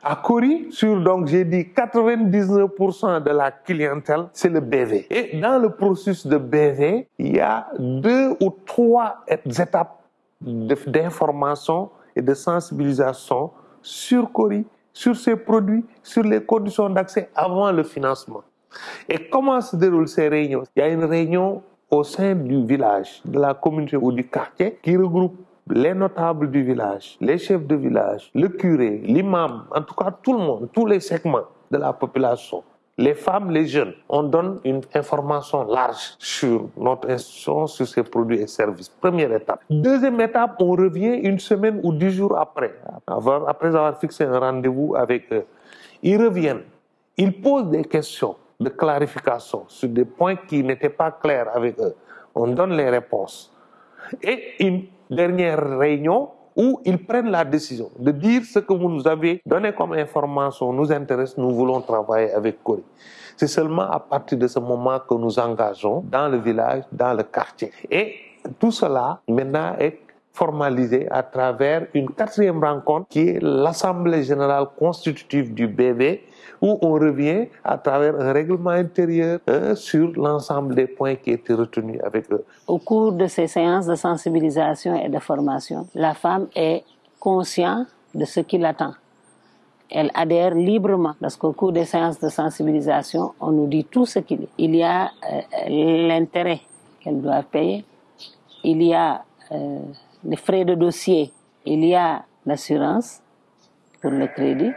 À Cori, sur, donc, j'ai dit 99% de la clientèle, c'est le BV. Et dans le processus de BV, il y a deux ou trois étapes d'information et de sensibilisation sur Cori, sur ses produits, sur les conditions d'accès avant le financement. Et comment se déroulent ces réunions? Il y a une réunion au sein du village, de la communauté ou du quartier qui regroupe les notables du village, les chefs de village, le curé, l'imam, en tout cas tout le monde, tous les segments de la population, les femmes, les jeunes. On donne une information large sur notre institution, sur ses produits et services. Première étape. Deuxième étape, on revient une semaine ou dix jours après, après avoir fixé un rendez-vous avec eux. Ils reviennent, ils posent des questions de clarification sur des points qui n'étaient pas clairs avec eux. On donne les réponses. Et une dernière réunion où ils prennent la décision de dire ce que vous nous avez donné comme information nous intéresse, nous voulons travailler avec Corée. C'est seulement à partir de ce moment que nous engageons dans le village, dans le quartier. Et tout cela maintenant est formalisé à travers une quatrième rencontre qui est l'Assemblée générale constitutive du BB où on revient à travers un règlement intérieur hein, sur l'ensemble des points qui étaient retenus avec eux. Au cours de ces séances de sensibilisation et de formation, la femme est consciente de ce qui l'attend. Elle adhère librement parce qu'au cours des séances de sensibilisation, on nous dit tout ce qu'il y a. Il y a euh, l'intérêt qu'elle doit payer, il y a euh, les frais de dossier, il y a l'assurance pour le crédit,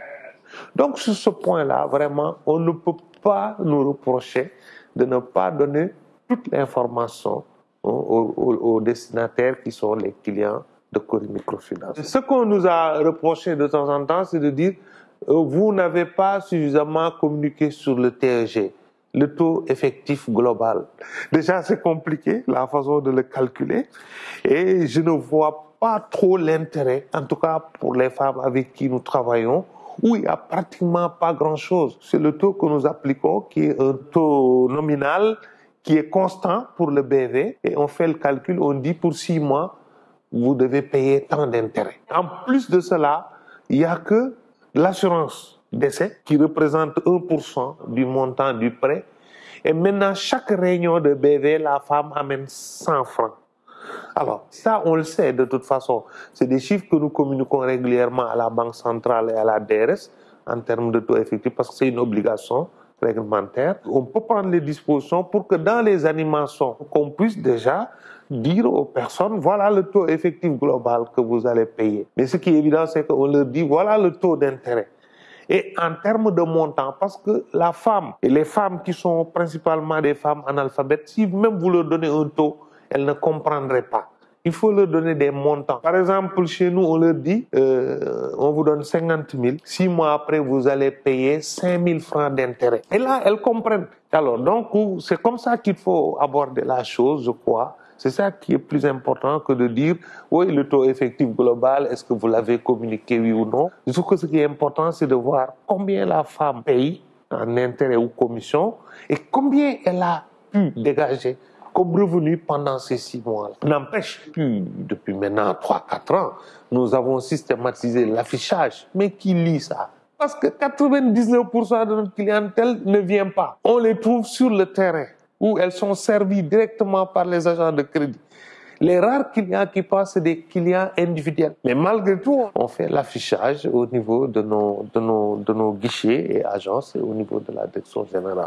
donc sur ce point-là, vraiment, on ne peut pas nous reprocher de ne pas donner toute l'information aux, destinataires qui sont les clients de Cori Microfinance. Ce qu'on nous a reproché de temps en temps, c'est de dire euh, vous n'avez pas suffisamment communiqué sur le TEG, le taux effectif global. Déjà, c'est compliqué, la façon de le calculer, et je ne vois pas trop l'intérêt, en tout cas pour les femmes avec qui nous travaillons, où il n'y a pratiquement pas grand-chose. C'est le taux que nous appliquons, qui est un taux nominal, qui est constant pour le BV, et on fait le calcul, on dit pour six mois, vous devez payer tant d'intérêts. En plus de cela, il n'y a que l'assurance d'essai qui représente 1% du montant du prêt. Et maintenant, chaque réunion de BV, la femme amène 100 francs. Alors, ça, on le sait de toute façon. C'est des chiffres que nous communiquons régulièrement à la Banque centrale et à la DRS en termes de taux effectif parce que c'est une obligation réglementaire. On peut prendre les dispositions pour que dans les animations, qu'on puisse déjà dire aux personnes, voilà le taux effectif global que vous allez payer. Mais ce qui est évident, c'est qu'on leur dit, voilà le taux d'intérêt. Et en termes de montant, parce que la femme, et les femmes qui sont principalement des femmes analphabètes, si même vous leur donnez un taux elles ne comprendraient pas. Il faut leur donner des montants. Par exemple, chez nous, on leur dit, euh, on vous donne 50 000. Six mois après, vous allez payer 5 000 francs d'intérêt. Et là, elles comprennent. Alors, donc, c'est comme ça qu'il faut aborder la chose, je crois. C'est ça qui est plus important que de dire, oui, le taux effectif global, est-ce que vous l'avez communiqué, oui ou non? Je trouve que ce qui est important, c'est de voir combien la femme paye en intérêt ou commission et combien elle a pu dégager comme revenu pendant ces six mois. N'empêche, plus depuis maintenant 3-4 ans, nous avons systématisé l'affichage. Mais qui lit ça? Parce que 99% de notre clientèle ne vient pas. On les trouve sur le terrain où elles sont servies directement par les agents de crédit. Les rares clients qui passent, c'est des clients individuels. Mais malgré tout, on fait l'affichage au niveau de nos, de, nos, de nos guichets et agences et au niveau de la direction générale.